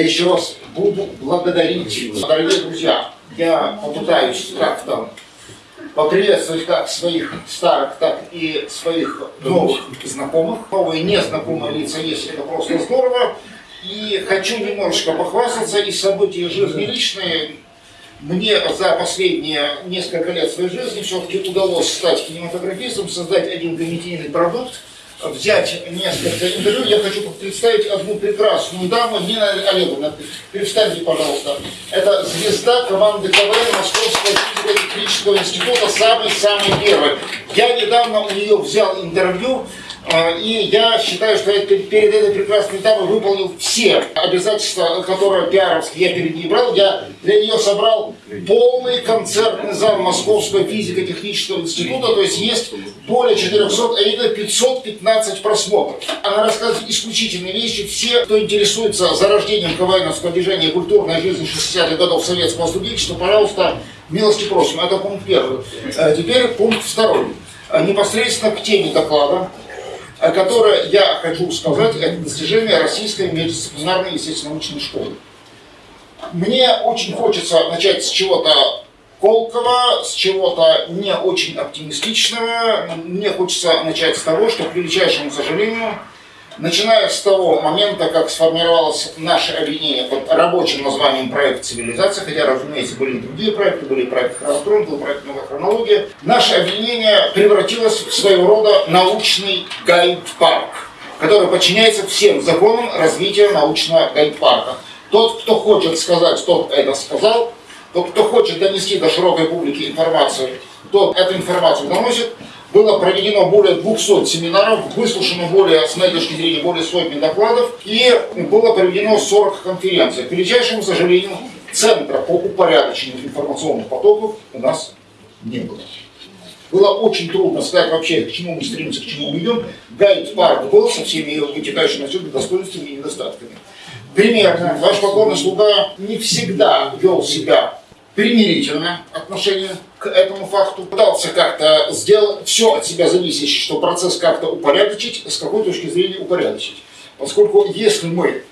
Я еще раз буду благодарить, дорогие друзья. Я попытаюсь как-то поприветствовать как своих старых, так и своих новых знакомых. Новые незнакомые лица есть, это просто здорово. И хочу немножечко похвастаться из событий жизни личной. Мне за последние несколько лет своей жизни все-таки удалось стать кинематографистом, создать один комедийный продукт, взять несколько интервью. Я хочу представить одну прекрасную даму, Нина Олеговна. Представьте, пожалуйста. Это звезда команды КВН Московского физико-технического института, самый-самый первый. Я недавно у нее взял интервью, и я считаю, что я перед этой прекрасной дамой выполнил все обязательства, которые пиаровские я перед ней брал. Я для нее собрал полный концертный зал Московского физико-технического института, то есть есть более 400, а именно 515 просмотров. Она рассказывает исключительные вещи. Все, кто интересуется зарождением КВНовского движения культурной жизни 60-х годов советского студенчества, пожалуйста, милости просим. Это пункт первый. А теперь пункт второй. Непосредственно к теме доклада которое я хочу сказать, это достижение российской междисциплинарной естественно-научной школы. Мне очень хочется начать с чего-то колкого, с чего-то не очень оптимистичного. Мне хочется начать с того, что, к величайшему сожалению, Начиная с того момента, как сформировалось наше объединение под рабочим названием «Проект цивилизация», хотя, разумеется, были другие проекты, были проект «Хронотрон», был проект «Новая хронология», наше объединение превратилось в своего рода научный гайд-парк, который подчиняется всем законам развития научного гайд-парка. Тот, кто хочет сказать, тот это сказал, тот, кто хочет донести до широкой публики информацию, тот эту информацию доносит, было проведено более 200 семинаров, выслушано более, с моей точки зрения, более сотни докладов и было проведено 40 конференций. К величайшему сожалению, центра по упорядочению информационных потоков у нас не было. Было очень трудно сказать вообще, к чему мы стремимся, к чему мы идем. Гайд-парк был со всеми его вытекающими отсюда достоинствами и недостатками. Примерно, ваш покорный слуга не всегда вел себя примирительное отношение к этому факту, пытался как-то сделать все от себя зависящее, чтобы процесс как-то упорядочить, с какой точки зрения упорядочить. Поскольку если мы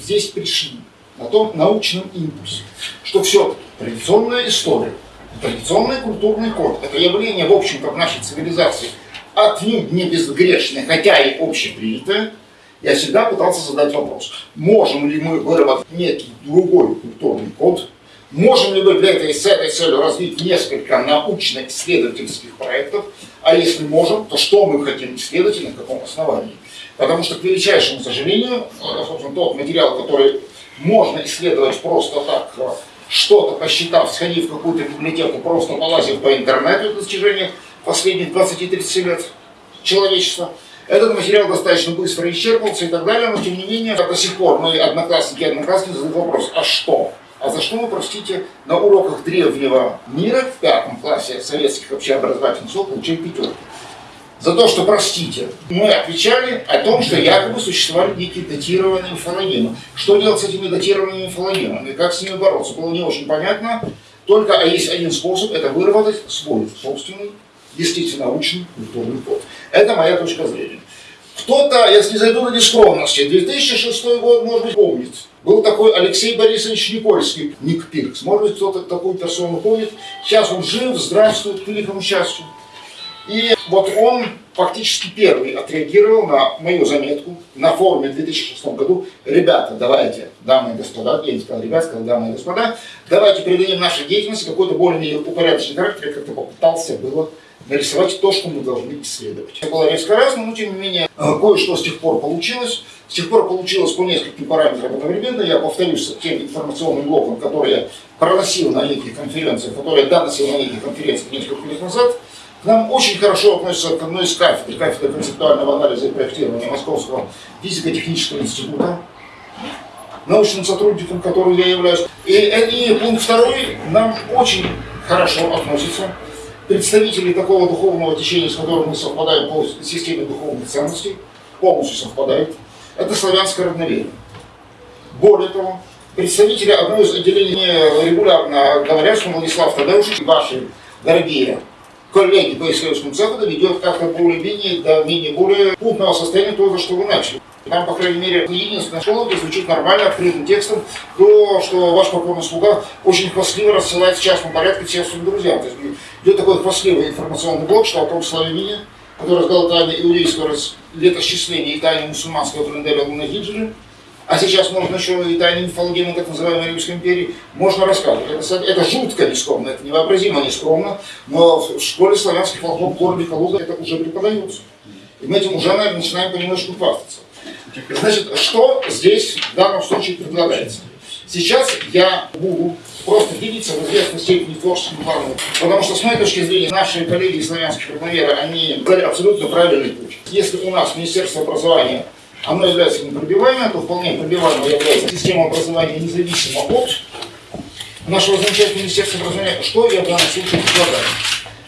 здесь пришли на том научном импульсе, что все традиционная история, традиционный культурный код, это явление, в общем-то, в нашей цивилизации отнюдь не безгрешное, хотя и общепринятое, я всегда пытался задать вопрос, можем ли мы выработать некий другой культурный код, Можем ли мы для этой, с этой целью развить несколько научно-исследовательских проектов? А если можем, то что мы хотим исследовать и на каком основании? Потому что, к величайшему сожалению, э, собственно, тот материал, который можно исследовать просто так, э, что-то посчитав, сходив в какую-то библиотеку, просто полазив по интернету достижения последних 20-30 лет человечества, этот материал достаточно быстро исчерпался и так далее, но тем не менее до сих пор мы, одноклассники и одноклассники, задают вопрос, а что? А за что мы, простите, на уроках древнего мира в пятом классе советских общеобразовательных школ получили пятерки? За то, что, простите, мы отвечали о том, что якобы существовали некие датированные мифологемы. Что делать с этими датированными мифологемами? Как с ними бороться? Было не очень понятно. Только а есть один способ – это выработать свой собственный, естественно, научный культурный код. Это моя точка зрения. Кто-то, если зайду на нескромности, 2006 год, может быть, помнит. Был такой Алексей Борисович Никольский, Ник Пиркс. Может быть, кто-то такую персону помнит. Сейчас он жив, здравствует, к великому счастью. И вот он фактически первый отреагировал на мою заметку на форуме в 2006 году. Ребята, давайте, дамы и господа, я не сказал ребят, сказал дамы и господа, давайте передадим нашей деятельности какой-то более упорядоченный характер. Я как-то попытался было нарисовать то, что мы должны исследовать. Это было резко разное, но тем не менее э, кое-что с тех пор получилось. С тех пор получилось по нескольким параметрам одновременно. Я повторюсь тем информационным блоком, который я проносил на неких конференциях, который я доносил на неких конференциях несколько лет назад. К нам очень хорошо относится к одной из кафедр, кафедры концептуального анализа и проектирования Московского физико-технического института, научным сотрудником, которым я являюсь. И, и пункт второй нам очень хорошо относится представители такого духовного течения, с которым мы совпадаем по системе духовных ценностей, полностью совпадают. Это славянское равноверие. Более того, представители одного из отделений регулярно говорят, что Владислав Тадеушич и ваши дорогие коллеги по исследовательскому цеху доведет как-то более-менее до менее более крупного состояния того, что вы начали. Там, по крайней мере, единственная школа, где звучит нормально, открытым текстом, то, что ваш покорный слуга очень хвастливо рассылает в частном порядке всем своим друзьям. То есть идет такой хвастливый информационный блок, что о том славянине, который рассказал тайны иудейского летосчисления и тайны мусульманского календаря Лунахиджи, а сейчас можно еще и тайны мифологии так называемой Римской империи, можно рассказывать. Это, это жутко нескромно, это невообразимо нескромно, но в школе славянских фолклор города Калуга это уже преподается. И мы этим уже, наверное, начинаем понемножку хвастаться. Значит, что здесь в данном случае предлагается? Сейчас я буду просто делиться в известной степени творческим планом, потому что с моей точки зрения наши коллеги славянские крупноверы, они дали абсолютно правильный путь. Если у нас Министерство образования оно является непробиваемым, то вполне пробиваемой является система образования независимо от нашего замечательного Министерства образования. Что я в данном случае предлагаю?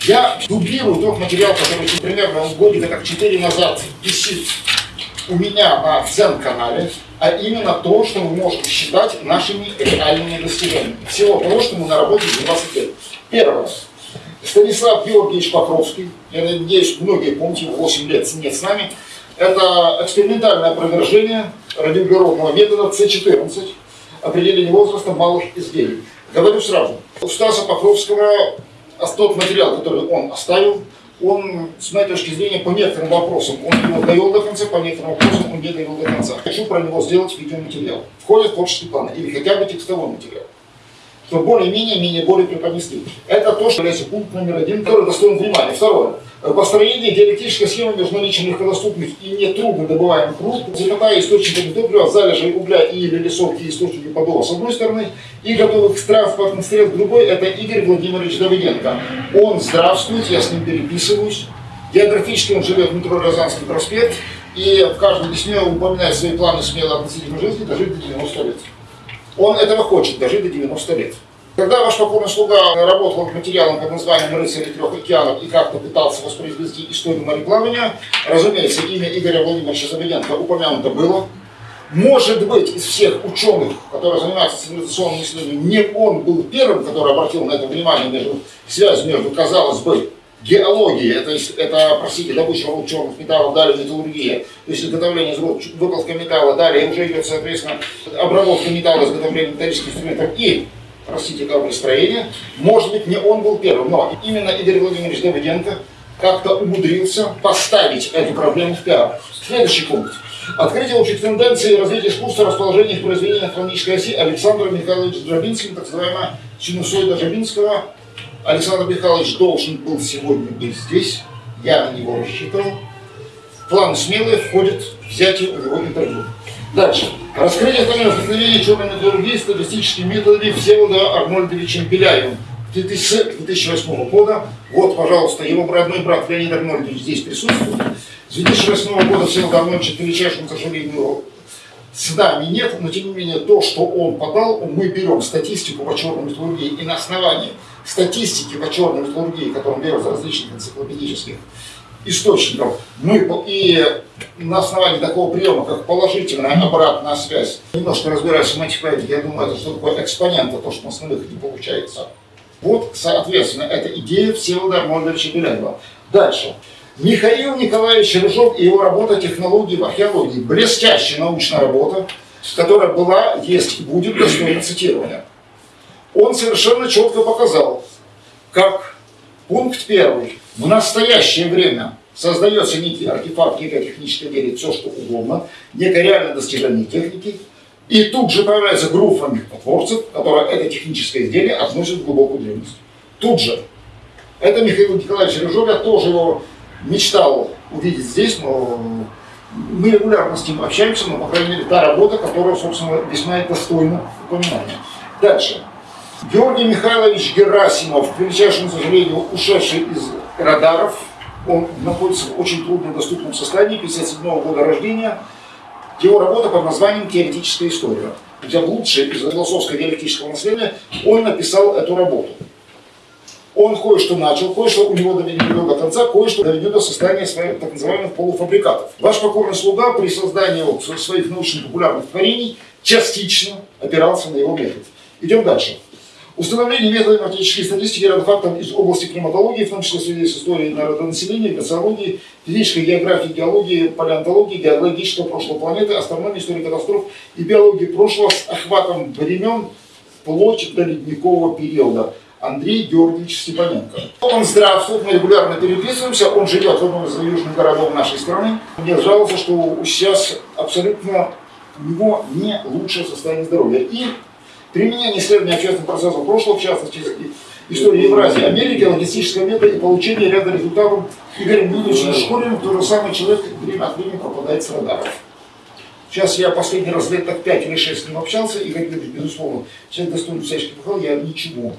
Я дублирую тот материал, который примерно годика как 4 назад висит у меня на Дзен-канале, а именно то, что мы можем считать нашими реальными достижениями. Всего того, что мы наработали за 20 лет. Первое. Станислав Георгиевич Покровский, я надеюсь, многие помните, 8 лет нет с нами, это экспериментальное опровержение радиоуглеродного метода С14, определение возраста малых изделий. Говорю сразу, у Стаса Покровского тот материал, который он оставил, он, с моей точки зрения, по некоторым вопросам он его довел до конца, по некоторым вопросам он не довел до конца. Хочу про него сделать видеоматериал. Входит в творческий план или хотя бы текстовой материал что более-менее, менее более преподнести. Это то, что является пункт номер один, который достоин внимания. Второе. Построение диалектической схемы между наличием легкодоступных и нетрудно добываемых руд, запятая источниками топлива, залежей угля и или лесовки источники подола с одной стороны, и готовых к транспортным стрел с другой, это Игорь Владимирович Давыденко. Он здравствует, я с ним переписываюсь. Географически он живет в метро Рязанский проспект, и в каждом письме упоминает свои планы смело относительно жизни дожить до 90 лет. Он этого хочет, дожить до 90 лет. Когда ваш покорный слуга работал над материалом под названием «Рыцари трех океанов» и как-то пытался воспроизвести историю мореплавания, разумеется, имя Игоря Владимировича Забеденко упомянуто было. Может быть, из всех ученых, которые занимаются цивилизационным исследованием, не он был первым, который обратил на это внимание, между, связь между, казалось бы, геологией, это, это простите, добыча черных металлов, далее металлургия, то есть изготовление выкладка металла, далее уже идет, соответственно, обработка металла, изготовление металлических инструментов и простите, кораблестроения. Может быть, не он был первым, но именно Игорь Владимирович Давыденко как-то умудрился поставить эту проблему в пиар. Следующий пункт. Открытие общих тенденций развития искусства расположения их произведений на хронической оси Александра Михайловича Джабинским, так называемая синусоида Джабинского. Александр Михайлович должен был сегодня быть здесь, я на него рассчитывал. План смелый входит взятие у него интервью. Дальше. Раскрытие возникновения черной металлургии статистическими методами Всеволода Арнольдовича Беляевым 2008 года. Вот, пожалуйста, его родной брат Леонид Арнольдович здесь присутствует. С 2008 года Всеволод Арнольдович величайшим, к сожалению, с нет, но тем не менее то, что он подал, мы берем статистику по черной металлургии и на основании статистики по черной металлургии, которую берем из различных энциклопедических источников, мы и на основании такого приема, как положительная обратная связь, немножко разбираюсь в математике, я думаю, это что такое экспонент, то, что у нас на выходе получается. Вот, соответственно, это идея Всеволода Арнольдовича Беляева. Дальше. Михаил Николаевич Рыжов и его работа «Технологии в археологии». Блестящая научная работа, которая была, есть и будет достойна цитирования. Он совершенно четко показал, как пункт первый в настоящее время создается некий артефакт, некая техническая идея, все что угодно, некое реальное достижение техники, и тут же появляется группа мифотворцев, которая это техническое изделие относит в глубокую древность. Тут же. Это Михаил Николаевич Рыжов, я тоже его мечтал увидеть здесь, но мы регулярно с ним общаемся, но, по крайней мере, та работа, которая, собственно, весьма достойна упоминания. Дальше. Георгий Михайлович Герасимов, к величайшему сожалению, ушедший из радаров, он находится в очень труднодоступном состоянии, 57 -го года рождения. Его работа под названием «Теоретическая история». Где лучшее из философского диалектического наследия он написал эту работу. Он кое-что начал, кое-что у него доведено до конца, кое-что доведено до состояния своих так называемых полуфабрикатов. Ваш покорный слуга при создании своих научно-популярных творений частично опирался на его метод. Идем дальше. Установление методами математической статистики ряда фактов из области климатологии, в том числе в связи с историей народонаселения, glaciологии, физической географии, геологии, палеонтологии, геологического прошлого планеты, астрономии, истории катастроф и биологии прошлого с охватом времен вплоть до ледникового периода. Андрей Георгиевич Степаненко. Он здравствует, мы регулярно переписываемся, он живет в одном из южных городов нашей страны. Мне жаловался, что сейчас абсолютно у него не лучшее состояние здоровья. И применение исследования общественных процессов прошлого, в частности, истории Евразии, Америки, логистического метода и получение ряда результатов Игорем Юрьевичем Шкуриным, тот же самый человек время от времени пропадает с радаров. Сейчас я последний раз лет так 5 или 6 с ним общался, и, как безусловно, человек достоин всяческих похвал, я ничего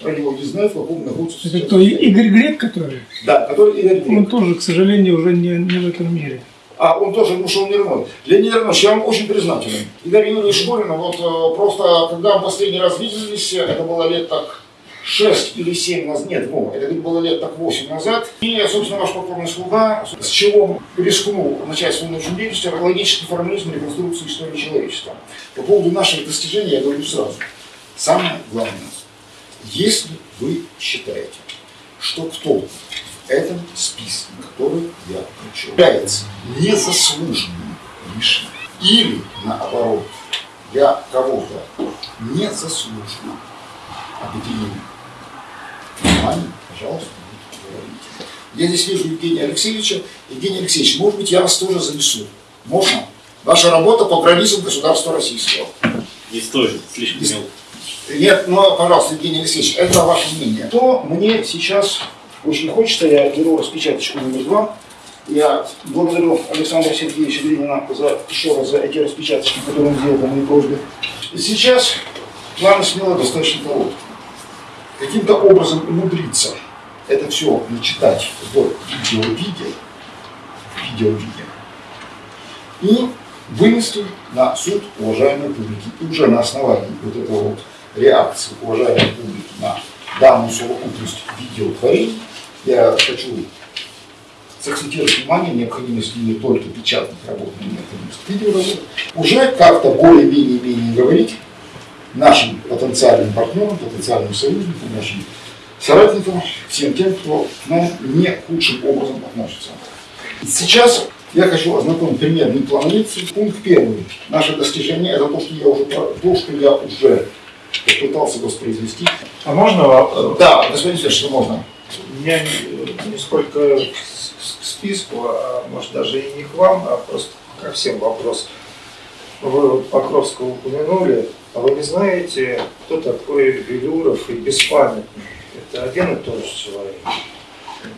про него не знаю, в каком находится Это кто, Игорь Грек, который? Да, который Игорь Грек. Он тоже, к сожалению, уже не, не в этом мире. А он тоже ушел мирной. Леонид Иванович, я вам очень признателен. Игорь Юрьевич Шкурин, вот э, просто, когда мы последний раз виделись, это было лет так 6 или 7 назад, нет, ну, это было лет так 8 назад. И, собственно, ваш покорный слуга, с чего рискнул начать свою научную деятельность, логический формализм реконструкции истории человечества. По поводу наших достижений я говорю сразу. Самое главное, если вы считаете, что кто в этом списке, который я включил, является незаслуженным лишним, или наоборот, я кого-то незаслуженно объединил, внимание, пожалуйста, говорите. Я здесь вижу Евгения Алексеевича. Евгений Алексеевич, может быть, я вас тоже занесу. Можно? Ваша работа по границам государства российского. Не стоит, слишком мелко. Нет, ну, пожалуйста, Евгений Алексеевич, это ваше мнение. То мне сейчас очень хочется, я беру распечаточку номер два. Я благодарю Александра Сергеевича Ленина за, еще раз за эти распечаточки, которые он сделал по моей просьбе. Сейчас планы смело достаточно короткие. Каким-то образом умудриться это все начитать в видео-виде, видео-виде, и вынести на суд уважаемой публики. И уже на основании вот этого вот реакции уважаемой публики на данную совокупность видеотворений, я хочу сакцентировать внимание необходимости не только печатных работ, но и необходимости видеоработ, уже как-то более-менее-менее говорить нашим потенциальным партнерам, потенциальным союзникам, нашим соратникам, всем тем, кто к нам не худшим образом относится. Сейчас я хочу ознакомить примерный план лекции. Пункт первый. Наше достижение – это то, что я уже, то, что я уже попытался воспроизвести. А можно вопрос? Да, господин Федорович, что можно? Меня не сколько к списку, а может даже и не к вам, а просто ко всем вопрос. Вы Покровского упомянули, а вы не знаете, кто такой Велюров и Беспамятный? Это один и тот же человек.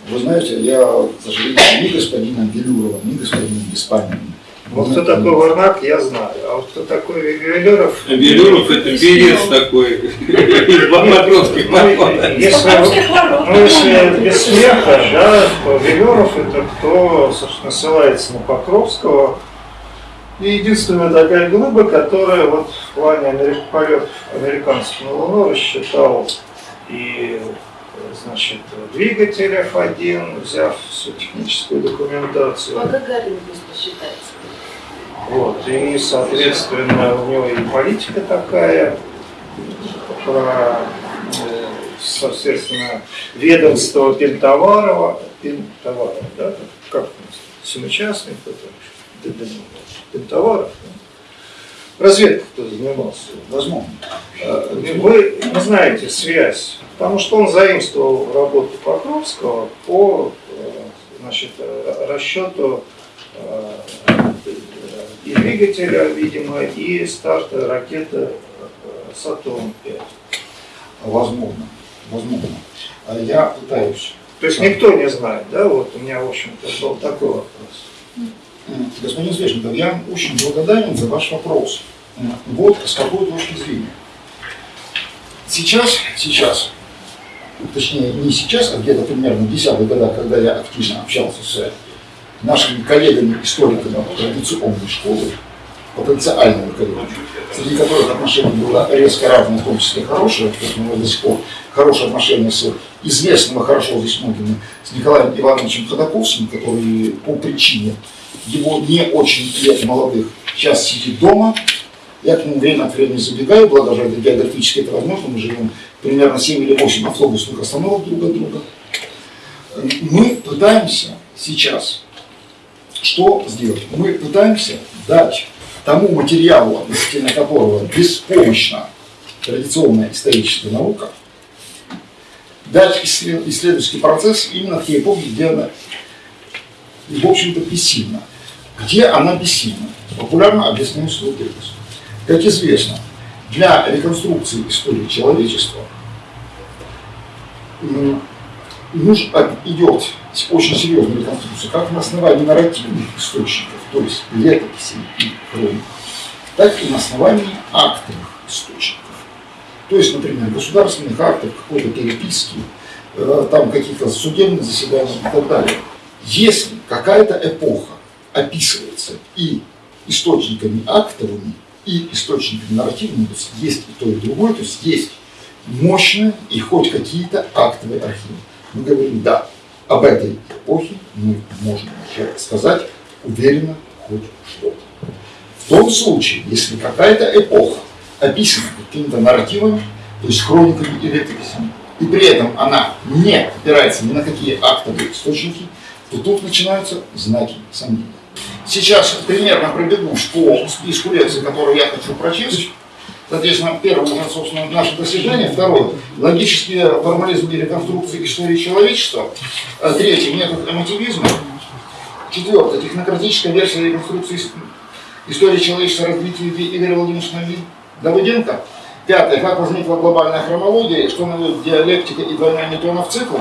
Вы знаете, я, к сожалению, ни господина Велюрова, ни господина Беспамятного. Вот кто такой Варнак, я знаю. А вот кто такой Велюров... Велюров это перец такой из Покровских ну, если, ну, если без смеха, да, то Велюров это кто, собственно, ссылается на Покровского. И единственная такая глыба, которая вот в плане полетов американцев на Луну рассчитал и значит, двигатель F1, взяв всю техническую документацию. А Гагарин пусть посчитается. Вот, и, соответственно, у него и политика такая про, э, соответственно, ведомство Пентоварова, Пентоварова, да, как семичастный кто-то, Пентоваров, да? разведка кто занимался, возможно. Э, вы знаете связь, потому что он заимствовал работу Покровского по э, значит, расчету двигателя, видимо, и старта ракеты Сатурн-5. Возможно, возможно. А Я пытаюсь. То есть никто не знает, да? Вот у меня, в общем-то, был такой вопрос. Господин Свешников, я очень благодарен за ваш вопрос. Вот с какой точки зрения. Сейчас, сейчас, точнее не сейчас, а где-то примерно в десятых годах, когда я активно общался с нашими коллегами-историками традиционной школы, потенциальными коллегами, среди которых отношения было резко равное, в том числе хорошее, то есть мы до сих пор хорошие отношения с известным и хорошо здесь многими, с Николаем Ивановичем Ходаковским, который по причине его не очень лет молодых сейчас сидит дома, я к нему время от времени забегаю, благо это географически это возможно, мы живем примерно 7 или 8 автобусных остановок друг от друга. Мы пытаемся сейчас что сделать? Мы пытаемся дать тому материалу, относительно которого беспомощна традиционная историческая наука, дать исслед- исследовательский процесс именно в те эпохи, где она, в общем-то, бессильна. Где она бессильна? Популярно объясняю свой тезис. Как известно, для реконструкции истории человечества идет очень серьезная реконструкция как на основании нарративных источников, то есть летописей и хроник, так и на основании актовых источников. То есть, например, государственных актов, какой-то переписки, э, там каких-то судебных заседаний и так далее. Если какая-то эпоха описывается и источниками актовыми, и источниками нарративными, то есть есть и то, и другое, то есть есть мощные и хоть какие-то актовые архивы. Мы говорим, да, об этой эпохе мы можем сказать уверенно хоть что-то. В том случае, если какая-то эпоха описана какими-то нарративами, то есть хрониками и летописями, и при этом она не опирается ни на какие актовые источники, то тут начинаются знаки сомнения. Сейчас примерно пробегу по списку лекций, которые я хочу прочесть. Соответственно, первое уже, собственно, наше достижение. Второе – логический формализм и реконструкция истории человечества. А Третье – метод эмотивизма. Четвертое – технократическая версия реконструкции ис- истории человечества развития Игоря Владимировича Давыденко. Пятое – как возникла глобальная хронология, что наводит диалектика и двойной Ньютонов цикл.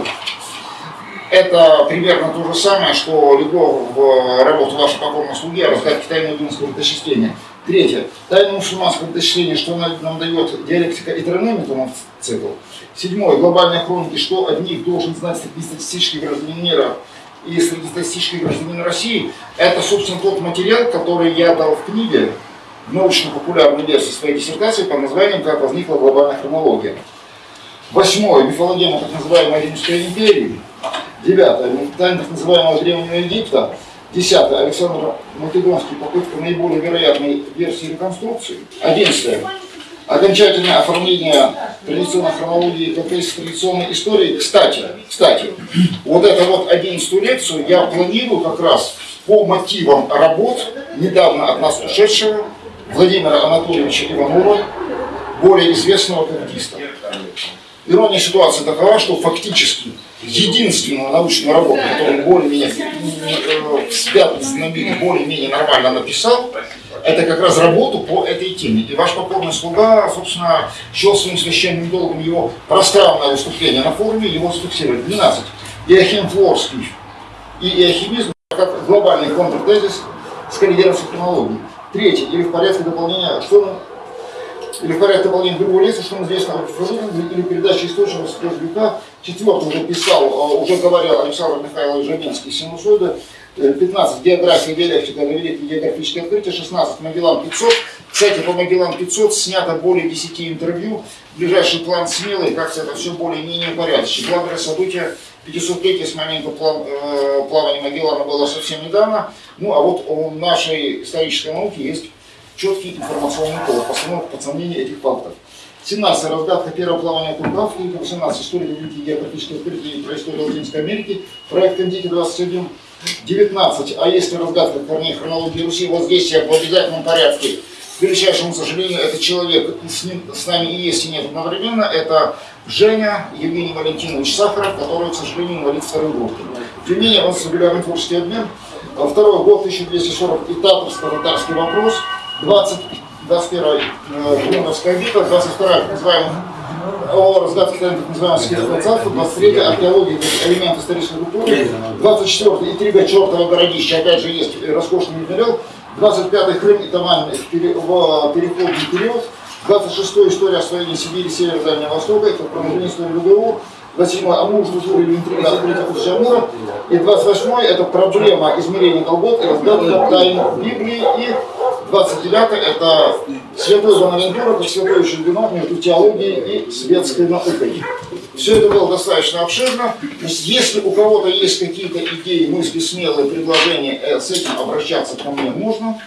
Это примерно то же самое, что легло в работу вашей покорной слуги о разгадке тайны Дунского летосчисления. Третье. Тайна мусульманского летосчисления, что нам нам дает диалектика и тройной Ньютонов цикл. Седьмое. Глобальные хроники, что от них должен знать среднестатистический гражданин мира и среднестатистический гражданин России. Это, собственно, тот материал, который я дал в книге, в научно-популярной версии своей диссертации под названием «Как возникла глобальная хронология». Восьмое. Мифологема так называемой Римской империи. Девятое. Тайна так называемого Древнего Египта. Десятое. Александр Македонский. Попытка наиболее вероятной версии реконструкции. Одиннадцатое. Окончательное оформление традиционной хронологии как из традиционной истории. Кстати, кстати, вот эту вот одиннадцатую лекцию я планирую как раз по мотивам работ недавно от нас ушедшего Владимира Анатольевича Иванова, более известного картиста. Ирония ситуации такова, что фактически единственную научную работу, которую более-менее э, в связанном виде более-менее нормально написал, это как раз работу по этой теме. И ваш покорный слуга, собственно, счел своим священным долгом его пространное выступление на форуме, его зафиксировать. 12. Иохим Флорский и иохимизм как глобальный контртезис с коррегированной хронологией. Третье. Или в порядке дополнения, что или в порядке дополнения другого лица, что нам известно о фразировании или передаче источников с Кожбюка. Четвертый уже писал, э, уже говорил Александр Михайлович Жабинский, синусоиды. Э, 15. География, диалектика, великие географические открытия. 16. Магеллан 500. Кстати, по Магеллан 500 снято более 10 интервью. Ближайший план смелый, как-то это все более-менее упорядочено. Главное событие 500-летие с момента э, плавания Магеллана было совсем недавно. Ну, а вот у нашей исторической науки есть четкий информационный повод, постановка под сомнение этих фактов. 17. Разгадка первого плавания Кургав, 18. История великих географических открытий про историю Латинской Америки, проект Индики 21. 19. А если разгадка корней хронологии Руси, вот здесь я в обязательном порядке. К величайшему сожалению, этот человек и с, ним, с нами и есть, и нет одновременно. Это Женя Евгений Валентинович Сахаров, который, к сожалению, инвалид второй группы. Тем не менее, он с регулярный творческий обмен. Второй год, 1240, и татарско-татарский вопрос. 20, 21 э, Бруновская битва, 22 так называемый о разгадке так называемого светского царства, 23 археология элемент исторической культуры, 24 интрига чертова городища, опять же есть роскошный материал, 25 Крым и Тамань в в переходный период, 26 история освоения Сибири, Севера, Дальнего Востока, это продолжение истории ГГУ, 27 Амур, Жужур или интрига открытия пути Амура, и 28 это проблема измерения колгот и разгадка тайн Библии, и 29 это святое Бонавентура, это святое Шельдино между теологией и светской наукой. Все это было достаточно обширно. То есть, если у кого-то есть какие-то идеи, мысли, смелые предложения, э, с этим обращаться ко мне можно.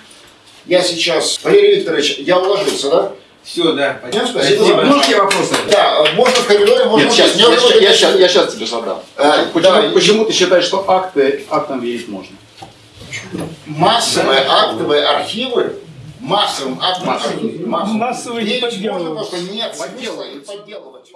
Я сейчас, Валерий Викторович, я уложился, да? Все, да. Понятно, спасибо. спасибо. Можете вопросы? Да, можно в коридоре, можно Нет, сейчас, я, я, я, сейчас, я сейчас тебе задам. А, почему, почему ты считаешь, что акты, актом верить можно? массовые актовые архивы, массовым актовым архивом, массовым, массовым. Массовые подделывать. Можно просто нет смысла и подделывать.